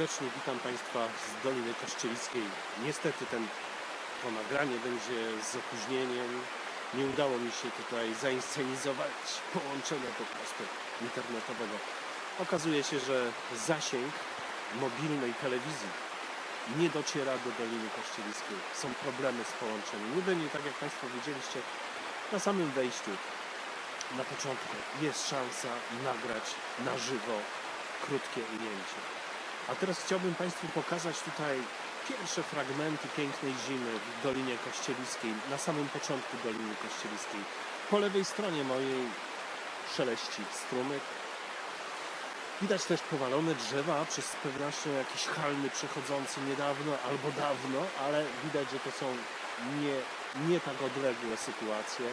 serdecznie witam Państwa z Doliny Kościelickiej. Niestety ten, to nagranie będzie z opóźnieniem. Nie udało mi się tutaj zainscenizować połączenia po prostu internetowego. Okazuje się, że zasięg mobilnej telewizji nie dociera do Doliny Kościelickiej. Są problemy z połączeniem. Jedynie, tak jak Państwo widzieliście, na samym wejściu, na początku jest szansa nagrać na żywo krótkie ujęcie. A teraz chciałbym Państwu pokazać tutaj pierwsze fragmenty pięknej zimy w Dolinie Kościelickiej, na samym początku Doliny Kościelickiej. Po lewej stronie mojej szeleści strumyk. Widać też powalone drzewa, przez pewnością jakiś halny przechodzący niedawno albo dawno, ale widać, że to są nie, nie tak odległe sytuacje.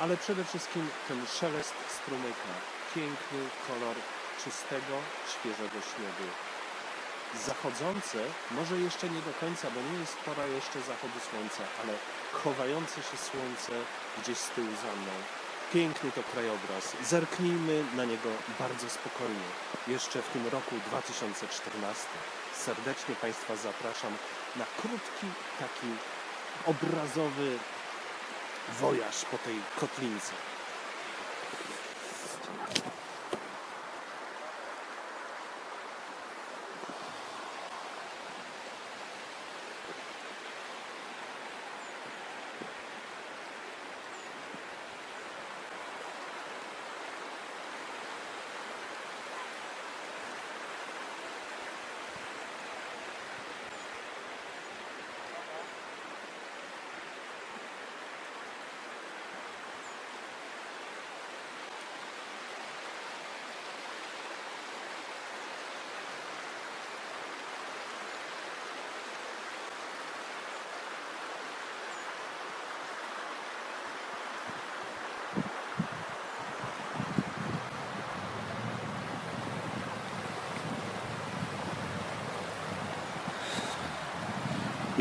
Ale przede wszystkim ten szelest strumyka, piękny kolor czystego, świeżego śniegu. Zachodzące, może jeszcze nie do końca, bo nie jest pora jeszcze zachodu słońca, ale chowające się słońce gdzieś z tyłu za mną. Piękny to krajobraz. Zerknijmy na niego bardzo spokojnie. Jeszcze w tym roku 2014. Serdecznie Państwa zapraszam na krótki, taki obrazowy wojaż po tej kotlince.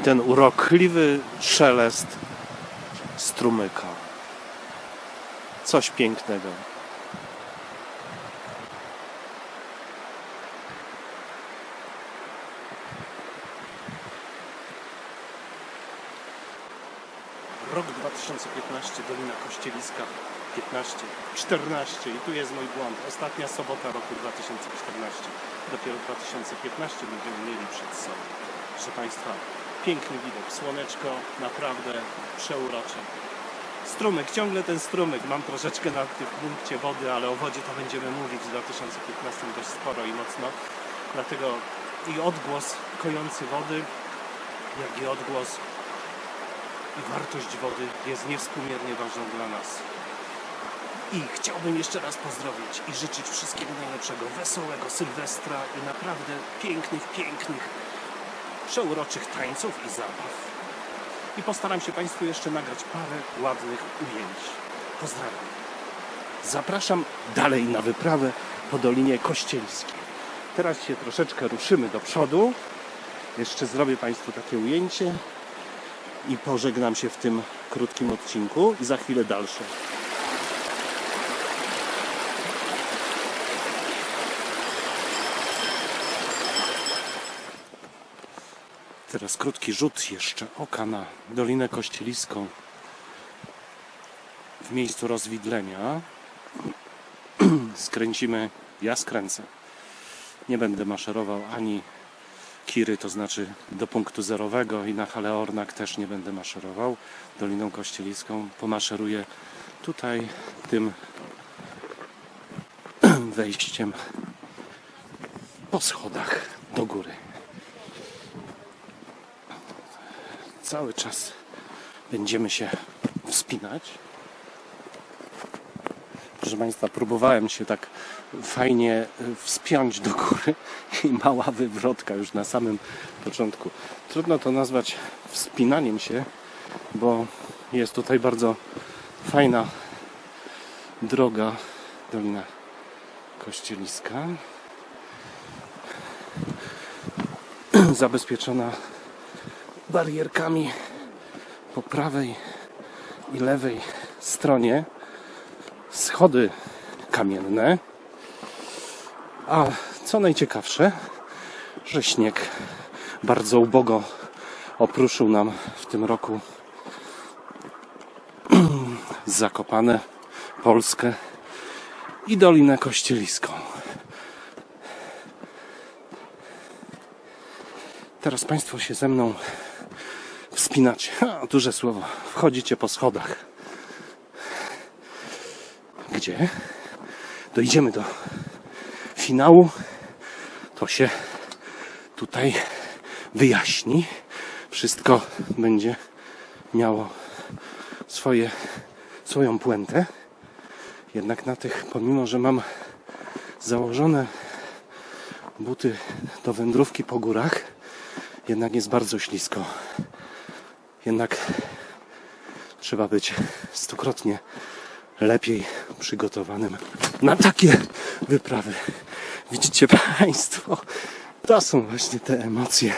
Ten urokliwy szelest strumyka. Coś pięknego. Rok 2015, Dolina Kościeliska 15, 14 i tu jest mój błąd. Ostatnia sobota roku 2014. Dopiero 2015 będziemy mieli przed sobą. Proszę Państwa, piękny widok, słoneczko, naprawdę przeurocze. Strumyk, ciągle ten strumyk. Mam troszeczkę na tym punkcie wody, ale o wodzie to będziemy mówić w 2015 dość sporo i mocno. Dlatego i odgłos kojący wody, jak i odgłos i wartość wody jest niewspółmiernie ważna dla nas. I chciałbym jeszcze raz pozdrowić i życzyć wszystkiego najlepszego, wesołego Sylwestra i naprawdę pięknych, pięknych, przeuroczych tańców i zabaw. I postaram się Państwu jeszcze nagrać parę ładnych ujęć. Pozdrawiam. Zapraszam dalej na wyprawę po Dolinie Kościelskiej. Teraz się troszeczkę ruszymy do przodu. Jeszcze zrobię Państwu takie ujęcie i pożegnam się w tym krótkim odcinku i za chwilę dalsze. Teraz krótki rzut jeszcze oka na Dolinę Kościeliską w miejscu rozwidlenia. Skręcimy, ja skręcę. Nie będę maszerował ani Kiry, to znaczy do punktu zerowego i na Haleornak też nie będę maszerował Doliną Kościeliską. Pomaszeruję tutaj tym wejściem po schodach do góry. Cały czas będziemy się wspinać. Proszę Państwa, próbowałem się tak fajnie wspiąć do góry i mała wywrotka już na samym początku. Trudno to nazwać wspinaniem się, bo jest tutaj bardzo fajna droga Dolina Kościeliska. Zabezpieczona barierkami po prawej i lewej stronie schody kamienne. A co najciekawsze, że śnieg bardzo ubogo opruszył nam w tym roku Zakopane, Polskę i Dolinę Kościeliską. Teraz Państwo się ze mną wspinacie. Duże słowo. Wchodzicie po schodach. Gdzie? Dojdziemy do finału. To się tutaj wyjaśni. Wszystko będzie miało swoje, swoją puentę. Jednak na tych, pomimo że mam założone buty do wędrówki po górach, jednak jest bardzo ślisko. Jednak trzeba być stukrotnie lepiej przygotowanym na takie wyprawy. Widzicie Państwo, to są właśnie te emocje,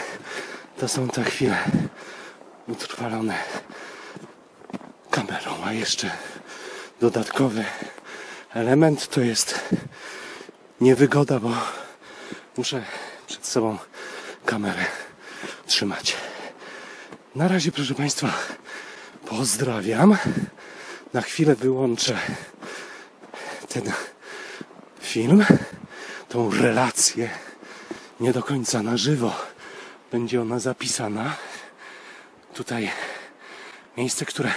to są te chwile utrwalone kamerą, a jeszcze dodatkowy element to jest niewygoda, bo muszę przed sobą kamerę trzymać. Na razie, proszę Państwa, pozdrawiam. Na chwilę wyłączę ten film, tą relację, nie do końca na żywo. Będzie ona zapisana. Tutaj miejsce, które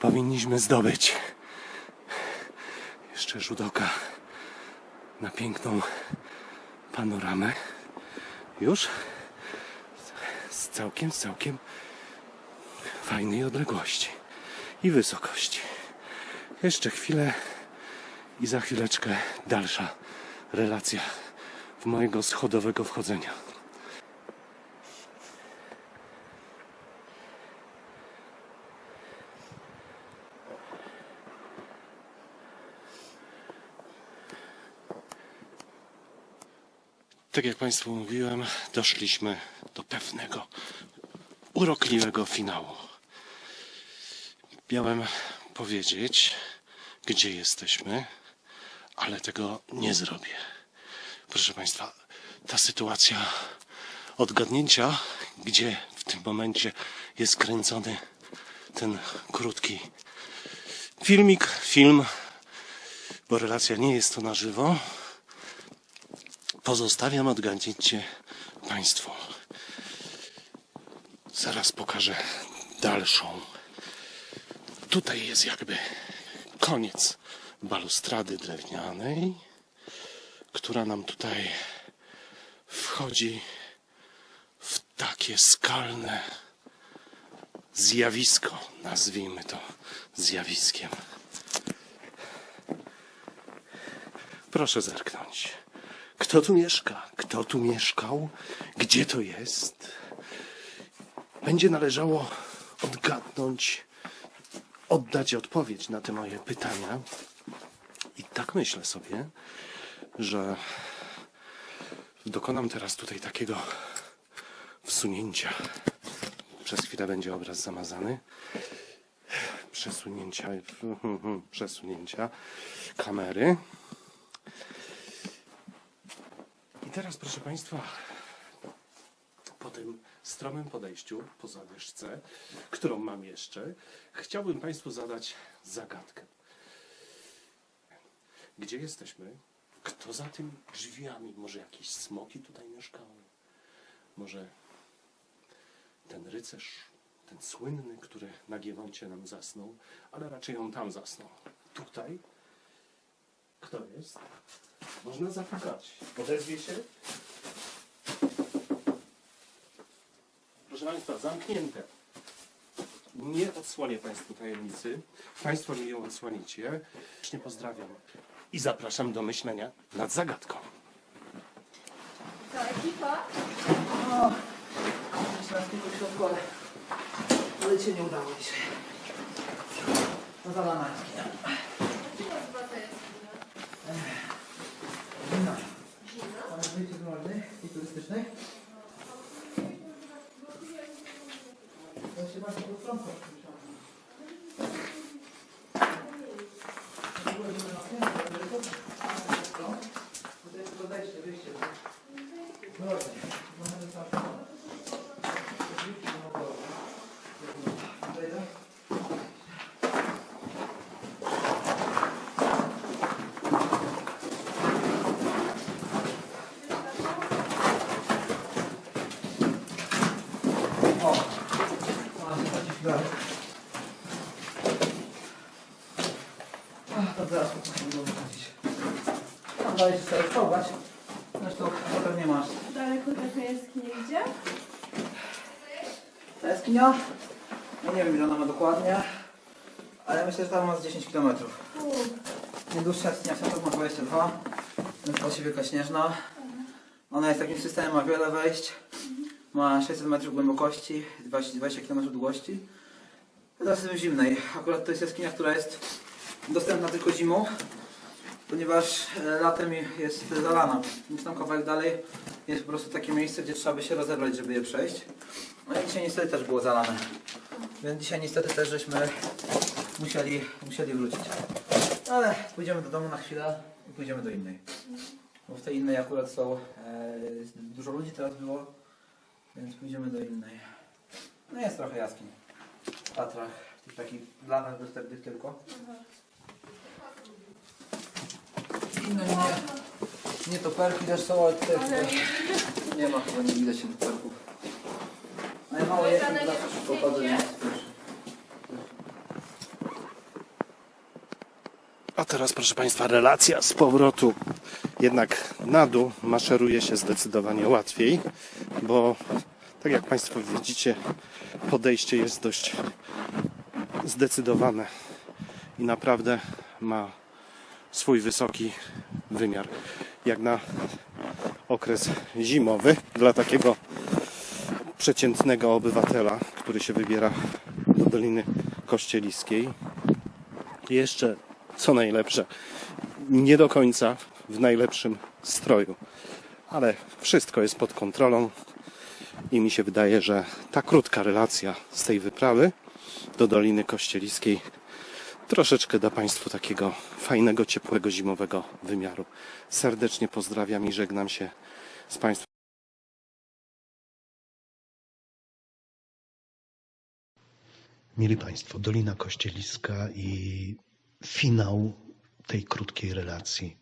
powinniśmy zdobyć. Jeszcze rzut oka na piękną panoramę. Już z całkiem, całkiem fajnej odległości i wysokości. Jeszcze chwilę i za chwileczkę dalsza relacja w mojego schodowego wchodzenia. Tak jak Państwu mówiłem, doszliśmy do pewnego urokliwego finału. Miałem powiedzieć, gdzie jesteśmy, ale tego nie zrobię. Proszę Państwa, ta sytuacja odgadnięcia, gdzie w tym momencie jest kręcony ten krótki filmik, film, bo relacja nie jest to na żywo, pozostawiam odgadnięcie Państwu. Zaraz pokażę dalszą. Tutaj jest jakby koniec balustrady drewnianej, która nam tutaj wchodzi w takie skalne zjawisko. Nazwijmy to zjawiskiem. Proszę zerknąć. Kto tu mieszka? Kto tu mieszkał? Gdzie to jest? Będzie należało odgadnąć, oddać odpowiedź na te moje pytania. I tak myślę sobie, że dokonam teraz tutaj takiego wsunięcia. Przez chwilę będzie obraz zamazany. Przesunięcia, przesunięcia kamery. I teraz, proszę Państwa, po tym stromym podejściu, po zadyszce, którą mam jeszcze, chciałbym Państwu zadać zagadkę. Gdzie jesteśmy? Kto za tymi drzwiami? Może jakieś smoki tutaj mieszkały? Może ten rycerz, ten słynny, który na Giewoncie nam zasnął, ale raczej on tam zasnął. Tutaj? Kto jest? Można zapukać. Odezwie się? Proszę Państwa, zamknięte. Nie odsłonię Państwu tajemnicy. Państwo mi ją odsłonicie. Serdecznie pozdrawiam i zapraszam do myślenia nad zagadką. To ekipa? Myślałem tylko w środku, ale, ale cię nie udało dzisiaj. No zalana. Chyba to jest Wina. Mamy wyjście z Nordy turystycznej. To się potrąca. Tutaj jest tylko wejście, wyjście. No właśnie. Ach, to zaraz musimy go wychodzić. Sobie schować. Zresztą potem nie masz. Daleko taka jaskinia idzie? Ta jaskinia? Nie wiem ile ona ma dokładnie. Ale myślę, że tam ma z 10 km. Najdłuższa jaskinia w Świętach ma 22. Nazywa się Wielka Śnieżna. Ona jest takim systemem, ma wiele wejść. Ma 600 metrów głębokości, 20, 20 km długości. Teraz jest zimnej. Akurat to jest jaskinia, która jest dostępna tylko zimą, ponieważ e, latem jest zalana. Więc tam kawałek dalej jest po prostu takie miejsce, gdzie trzeba by się rozebrać, żeby je przejść. No i dzisiaj niestety też było zalane. Więc dzisiaj niestety też żeśmy musieli, musieli wrócić. Ale pójdziemy do domu na chwilę i pójdziemy do innej. Bo w tej innej akurat są, e, dużo ludzi teraz było, więc pójdziemy do innej. No jest trochę jaskiń. W Tatrach, w tych takich blanach dostępnych tylko. Inne nie, nie toperki też są, ale tutaj Ale nie ma chyba, nie widać się toperków. Ale mało jest, zawsze nie szybko więc proszę. A teraz, proszę Państwa, relacja z powrotu. Jednak na dół maszeruje się zdecydowanie łatwiej, bo tak jak Państwo widzicie, podejście jest dość zdecydowane i naprawdę ma swój wysoki wymiar. Jak na okres zimowy dla takiego przeciętnego obywatela, który się wybiera do Doliny Kościeliskiej. Jeszcze, co najlepsze, nie do końca w najlepszym stroju, ale wszystko jest pod kontrolą i mi się wydaje, że ta krótka relacja z tej wyprawy do Doliny Kościeliskiej troszeczkę da Państwu takiego fajnego, ciepłego, zimowego wymiaru. Serdecznie pozdrawiam i żegnam się z Państwem. Mieli Państwo, Dolina Kościeliska i finał tej krótkiej relacji.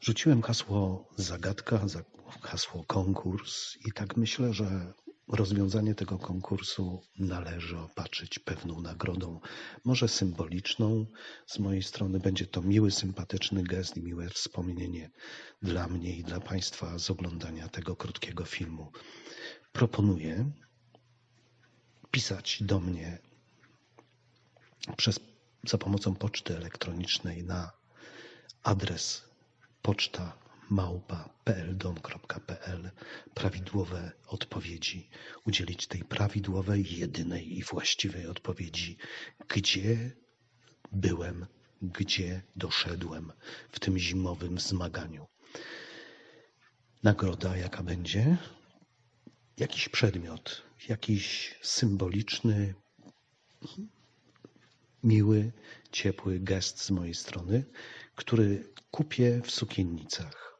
Rzuciłem hasło zagadka, za- hasło konkurs i tak myślę, że rozwiązanie tego konkursu należy opatrzyć pewną nagrodą, może symboliczną. Z mojej strony będzie to miły, sympatyczny gest i miłe wspomnienie dla mnie i dla Państwa z oglądania tego krótkiego filmu. Proponuję pisać do mnie przez, za pomocą poczty elektronicznej na adres poczta małpa pldom.pl prawidłowe odpowiedzi, udzielić tej prawidłowej, jedynej i właściwej odpowiedzi, gdzie byłem, gdzie doszedłem w tym zimowym zmaganiu. Nagroda jaka będzie? Jakiś przedmiot, jakiś symboliczny, miły, ciepły gest z mojej strony, który kupię w sukiennicach.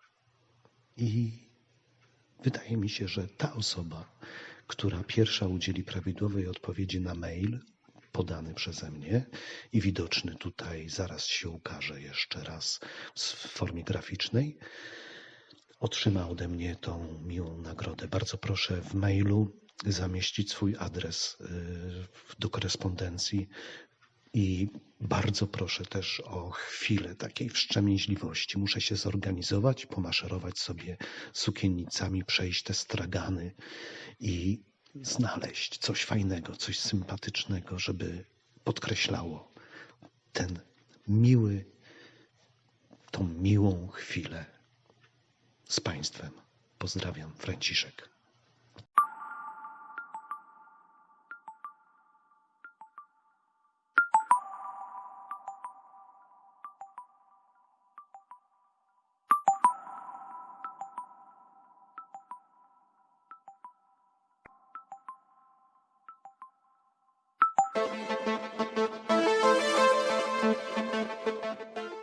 I wydaje mi się, że ta osoba, która pierwsza udzieli prawidłowej odpowiedzi na mail podany przeze mnie i widoczny tutaj, zaraz się ukaże jeszcze raz w formie graficznej, otrzyma ode mnie tą miłą nagrodę. Bardzo proszę w mailu zamieścić swój adres y, do korespondencji i bardzo proszę też o chwilę takiej wstrzemięźliwości. Muszę się zorganizować, pomaszerować sobie sukiennicami, przejść te stragany i znaleźć coś fajnego, coś sympatycznego, żeby podkreślało ten miły, tą miłą chwilę z Państwem. Pozdrawiam, Franciszek.